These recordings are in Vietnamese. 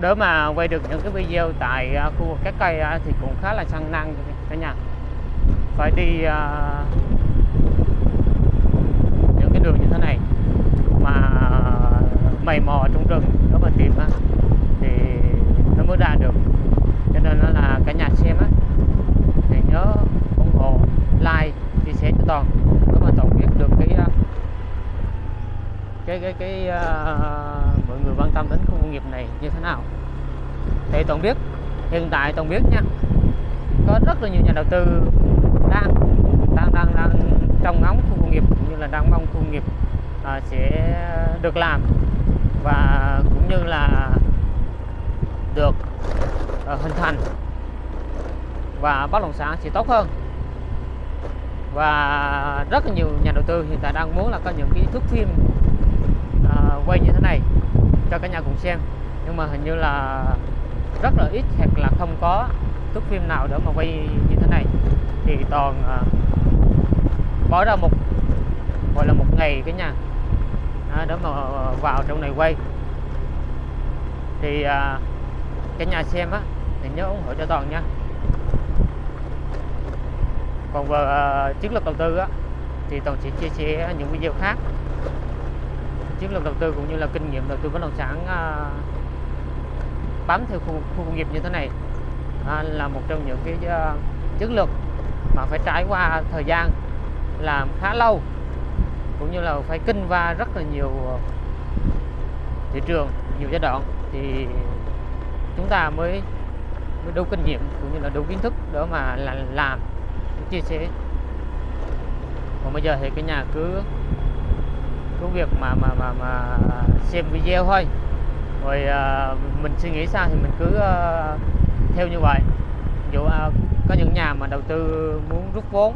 để mà quay được những cái video tại à, khu vực các cây à, thì cũng khá là sang năng cả nhà. Phải đi à, những cái đường như thế này mà mày mò trong rừng để mà tìm á thì nó mới ra được. Cho nên nó là cả nhà xem á thì nhớ ủng hộ like chia sẻ cho toàn để mà toàn biết được cái cái cái cái uh, mọi người quan tâm đến khu công nghiệp này như thế nào? Thì toàn biết hiện tại toàn biết nha có rất là nhiều nhà đầu tư đang đang đang đang trong ngóng khu công nghiệp cũng như là đang mong khu công nghiệp à, sẽ được làm và cũng như là được à, hình thành và bất động sản sẽ tốt hơn. Và rất là nhiều nhà đầu tư hiện tại đang muốn là có những cái thước phim à, quay như thế này cho cả nhà cùng xem. Nhưng mà hình như là rất là ít hoặc là không có thước phim nào để mà quay như thế này. Thì toàn à, bỏ ra một gọi là một ngày cái nhà à, để mà vào trong này quay. Thì à, cả nhà xem á thì nhớ ủng hộ cho toàn nha. Còn về à, chiến lược đầu tư á thì toàn sẽ chia sẻ những video khác chiến lược đầu tư cũng như là kinh nghiệm đầu tư bất động sản à, bám theo khu, khu công nghiệp như thế này à, là một trong những cái à, chiến lược mà phải trải qua thời gian làm khá lâu cũng như là phải kinh qua rất là nhiều thị trường nhiều giai đoạn. Thì chúng ta mới mới đủ kinh nghiệm cũng như là đủ kiến thức để mà là làm chia sẻ. Còn bây giờ thì cái nhà cứ cái việc mà mà mà mà xem video thôi. Rồi uh, mình suy nghĩ sao thì mình cứ uh, theo như vậy. Dụ uh, có những nhà mà đầu tư muốn rút vốn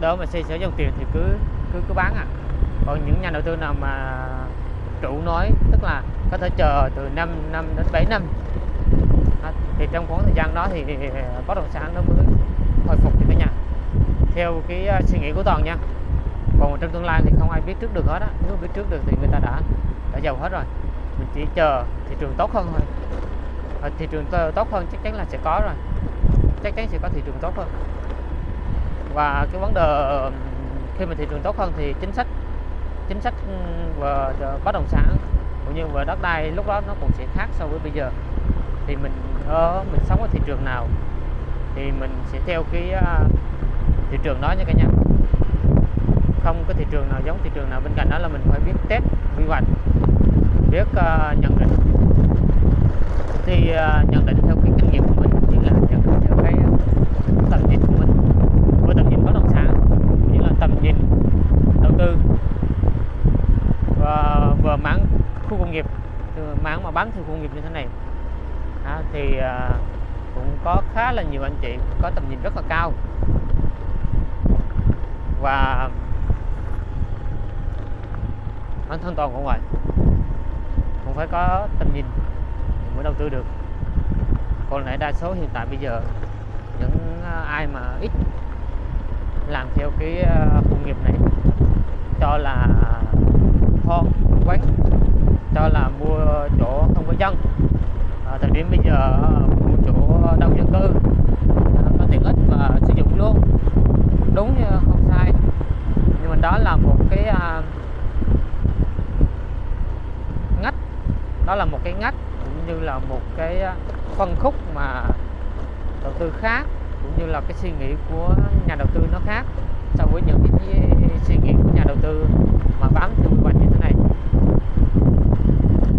đỡ mà xây sở dòng tiền thì cứ cứ cứ bán à. Còn những nhà đầu tư nào mà chủ nói tức là có thể chờ từ 5 năm đến 7 năm à, thì trong khoảng thời gian đó thì bất động sản nó mới hồi phục cho cả nhà theo cái suy nghĩ của toàn nha còn trong tương lai thì không ai biết trước được hết á. Nếu biết trước được thì người ta đã đã giàu hết rồi. Mình chỉ chờ thị trường tốt hơn thôi. À, thị trường tốt hơn chắc chắn là sẽ có rồi. Chắc chắn sẽ có thị trường tốt hơn. Và cái vấn đề khi mà thị trường tốt hơn thì chính sách chính sách ừ, về bất động sản cũng như về đất đai lúc đó nó cũng sẽ khác so với bây giờ. Thì mình ở mình sống ở thị trường nào thì mình sẽ theo cái uh, thị trường đó nha cả nhà không có thị trường nào giống thị trường nào bên cạnh đó là mình phải biết test quy hoạch biết uh, nhận định. Thì uh, nhận định theo cái kinh nghiệm của mình như là nhận định theo cái tầm nhìn của mình. Với tầm nhìn bất động sản như là tầm nhìn đầu tư. Và vừa mảng khu công nghiệp mảng mà bán khu công nghiệp như thế này. À, thì uh, cũng có khá là nhiều anh chị có tầm nhìn rất là cao. Và bản thân toàn của ngoài, cũng phải có tầm nhìn mới đầu tư được. Còn lại đa số hiện tại bây giờ những à, ai mà ít làm theo cái à, công nghiệp này cho là kho quán cho là mua chỗ không có dân. À, thời điểm bây giờ à, mua chỗ đông dân cư à, có tiện ích và sử dụng luôn đúng như không sai nhưng mà đó là một cái uh, ngách đó là một cái ngách cũng như là một cái ờ, phân khúc mà đầu tư khác, cũng như là cái suy nghĩ của nhà đầu tư nó khác so với những cái suy nghĩ của nhà đầu tư mà bám theo quy hoạch như thế này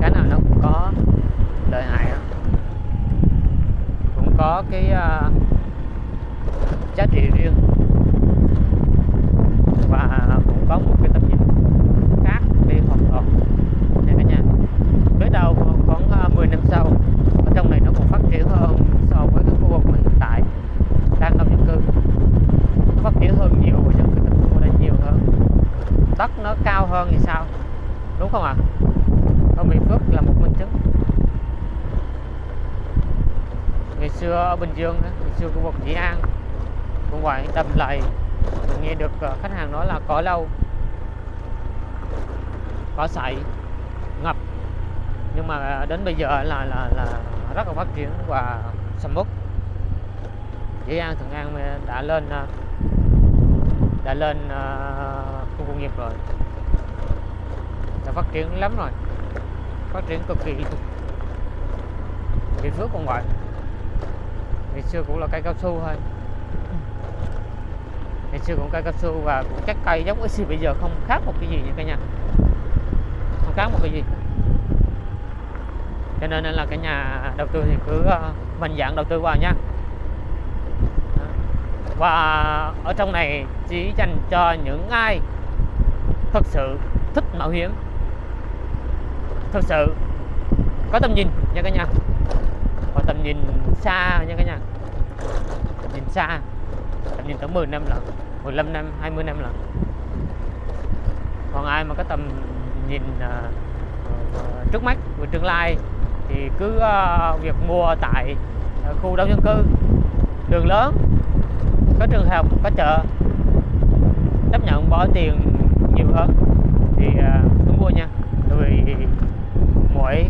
cái nào nó cũng có lợi hại đó. cũng có cái uh, giá trị riêng và cũng có một cái tầm nhìn khác đi hoàn toàn nha cả nhà biết đâu khoảng 10 năm sau ở trong này nó còn phát triển hơn so với cái khu vực mà hiện tại đang đông dân cư nó phát triển hơn nhiều và dân cư tập trung ở đây nhiều hơn đất nó cao hơn thì sao đúng không ạ à? ở Bình Phước là một minh chứng ngày xưa ở Bình Dương ngày xưa khu vực Dĩ An. Cũng vậy tầm lầy nghe được ờ, khách hàng nói là có lâu. Có sậy, ngập. Nhưng mà ờ, đến bây giờ là là là rất là phát triển và sầm uất. Dĩ An, Thuận An đã lên ờ, đã lên khu công nghiệp rồi. Đã phát triển lắm rồi. Phát triển cực kỳ. Địa Phước cũng vậy ngày xưa cũng là cây cao su thôi. Ngày xưa cũng cây cao su và cũng các cây giống cái bây giờ không khác một cái gì nha cả nhà. Không khác một cái gì. Cho nên là cái nhà đầu tư thì cứ ờ, mạnh dạng đầu tư vào nha. Và ở trong này chỉ dành cho những ai thật sự thích mạo hiểm, thật sự có tầm nhìn nha cả nhà. Có tầm nhìn xa nha cả nhà. Nhìn xa. Tầm nhìn tới 10 năm lận 15 năm 20 năm lận. Còn ai mà có tầm nhìn uh, trước mắt về tương lai thì cứ uh, việc mua tại uh, khu đông dân cư đường lớn có trường học có chợ chấp nhận bỏ tiền nhiều hơn thì uh, cứ mua nha. Bởi vì mỗi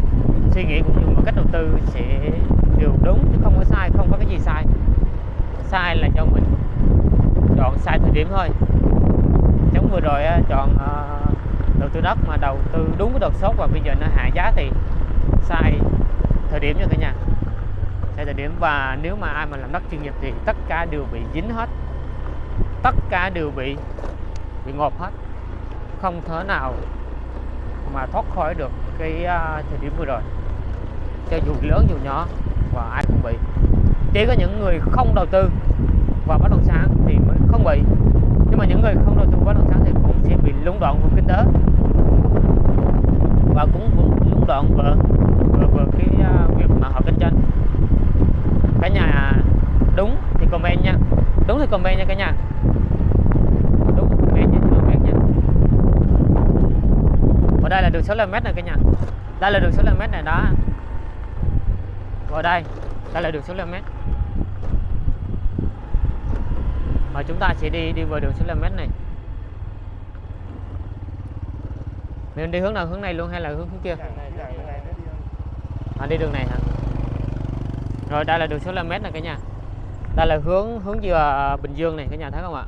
suy nghĩ cũng như một cách đầu tư sẽ đều đúng chứ không có sai, không có cái gì sai. Sai là do mình chọn sai thời điểm thôi. Giống vừa rồi chọn ờ, đầu tư đất mà đầu tư đúng cái đợt sốt và bây giờ nó hạ giá thì sai thời điểm nha cả nhà. Sai thời điểm và nếu mà ai mà làm đất chuyên nghiệp thì tất cả đều bị dính hết. Tất cả đều bị bị ngộp hết. Không thể nào mà thoát khỏi được cái ờ, thời điểm vừa rồi cho dù lớn dù nhỏ và ai cũng bị. Chỉ có những người không đầu tư vào bất động sản thì mới không bị. Nhưng mà những người không đầu tư bất động sản thì cũng sẽ bị lũng đoạn vùng kinh tế. Và cũng lũng đoạn về về, về cái uh, việc mà họ kinh doanh. Cả nhà đúng thì comment nha. Đúng thì comment nha cả nhà. Đúng comment nha comment nha. Ở đây là đường 65 mét này cả nhà. Đây là đường 65 mét này đó ở đây đây là đường số km và chúng ta sẽ đi đi vào đường số km này. Mình đi hướng nào hướng này luôn hay là hướng hướng kia? À, đi đường này hả? Rồi đây là đường số km này cả nhà. Đây là hướng hướng về à, Bình Dương này cả nhà thấy không ạ?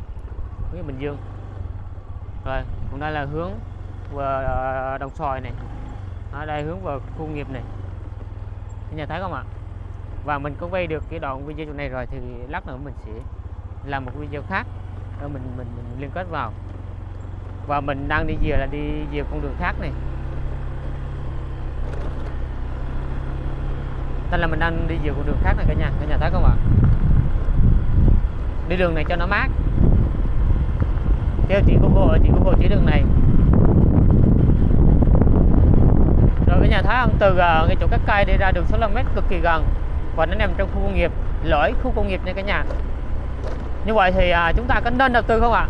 Hướng Bình Dương. Rồi còn đây là hướng về à, Đồng Xoài này. Ở đây hướng vào khu nghiệp này cả nhà thấy không ạ? Và mình có quay được cái đoạn video này rồi thì lát nữa mình sẽ làm một video khác. Để mình mình, mình liên kết vào. Và mình đang đi về là đi về con đường khác này. Nên là mình đang đi về con đường khác này cả nhà cả nhà thấy không ạ? Đi đường này cho nó mát. Theo chị Google chị Google chỉ đường này. Rồi cái nhà thấy không từ à, cái chỗ các cây đi ra đường 65 mét cực kỳ gần. Và nó nằm trong khu công nghiệp, lõi khu công nghiệp nha cả nhà. Như vậy thì à, chúng ta có nên đầu tư không ạ?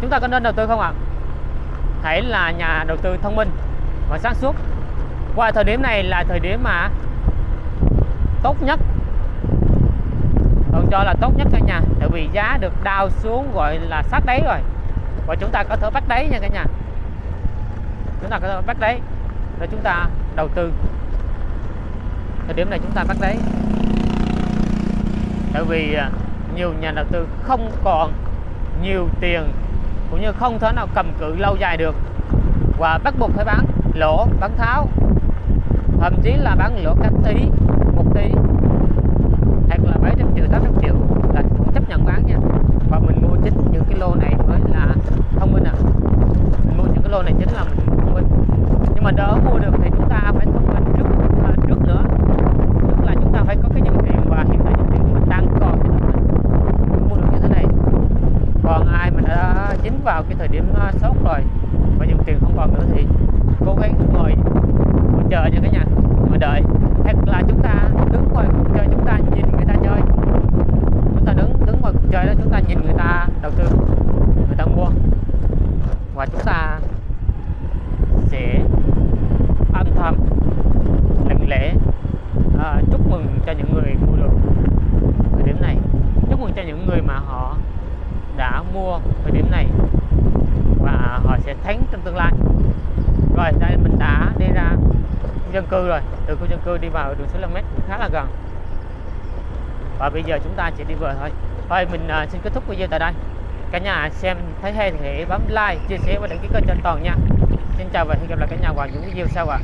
Chúng ta có nên đầu tư không ạ? Hãy là nhà đầu tư thông minh và sáng suốt. Qua thời điểm này là thời điểm mà tốt nhất. Còn cho là tốt nhất cả nhà, tại vì giá được đào xuống gọi là sát đáy rồi. Và chúng ta có thể bắt đáy nha cả nhà. Chúng ta có thể bắt đáy để chúng ta đầu tư. Thời điểm này chúng ta bắt đấy tại vì à, nhiều nhà đầu tư không còn nhiều tiền cũng như không thể nào cầm cự lâu dài được. Và bắt buộc phải bán lỗ, bán tháo. Thậm chí là bán lỗ các tí, một tí. Hoặc là 700 triệu 800 triệu là chấp nhận bán nha. Và mình mua chính những cái lô này mới là thông minh à mình mua những cái lô này chính là mình thông minh nhưng mà đỡ mua được thì chúng ta phải thông minh trước à, trước nữa. Tức là chúng ta phải có cái nhân tiền và hiện tại nhân tiền mình đang còn. Mua được như thế này. Còn ai mà đã dính vào cái thời điểm à, sốt rồi và dùng tiền không còn nữa thì cố gắng ngồi chờ nha cả nhà ngồi đợi. Hoặc là chúng ta đứng ngoài cuộc chơi chúng ta nhìn người ta chơi. Chúng ta đứng đứng ngoài cuộc chơi đó chúng ta nhìn người ta đầu tư người ta mua. Và chúng ta dân cư rồi. Từ khu dân cư đi vào đường số 5 cũng khá là gần. Và bây giờ chúng ta chỉ đi về thôi. Thôi mình uh, xin kết thúc video tại đây. Cả nhà xem thấy hay thì hãy bấm like chia sẻ và đăng ký kênh cho toàn nha. Xin chào và hẹn gặp lại cả nhà vào những video sau ạ.